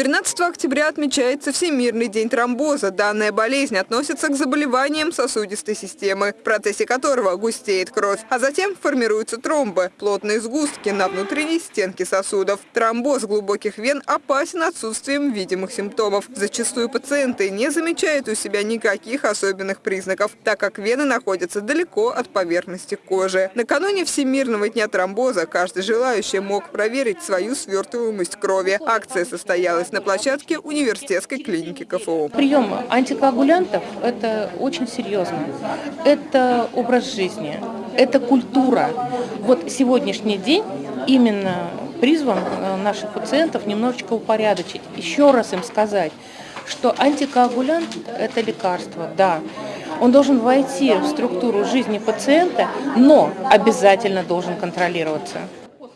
13 октября отмечается Всемирный день тромбоза. Данная болезнь относится к заболеваниям сосудистой системы, в процессе которого густеет кровь, а затем формируются тромбы – плотные сгустки на внутренней стенке сосудов. Тромбоз глубоких вен опасен отсутствием видимых симптомов. Зачастую пациенты не замечают у себя никаких особенных признаков, так как вены находятся далеко от поверхности кожи. Накануне Всемирного дня тромбоза каждый желающий мог проверить свою свертываемость крови. Акция состоялась на площадке университетской клиники КФУ. Прием антикоагулянтов – это очень серьезно. Это образ жизни, это культура. Вот сегодняшний день именно призван э, наших пациентов немножечко упорядочить. Еще раз им сказать, что антикоагулянт – это лекарство, да. Он должен войти в структуру жизни пациента, но обязательно должен контролироваться.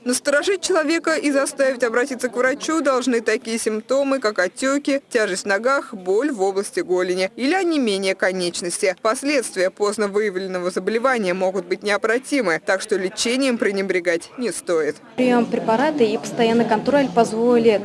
Насторожить человека и заставить обратиться к врачу должны такие симптомы, как отеки, тяжесть в ногах, боль в области голени или онемение конечности. Последствия поздно выявленного заболевания могут быть необратимы, так что лечением пренебрегать не стоит. Прием препарата и постоянный контроль позволит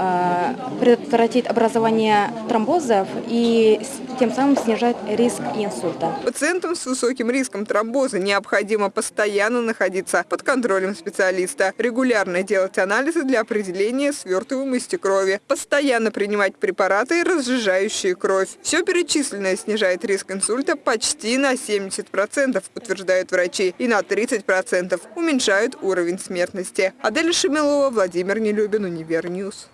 Э, предотвратить образование тромбозов и тем самым снижать риск инсульта. Пациентам с высоким риском тромбоза необходимо постоянно находиться под контролем специалиста, регулярно делать анализы для определения свертываемости крови, постоянно принимать препараты, разжижающие кровь. Все перечисленное снижает риск инсульта почти на 70%, утверждают врачи, и на 30% уменьшают уровень смертности. Адель Шамилова, Владимир Нелюбин, Univer News.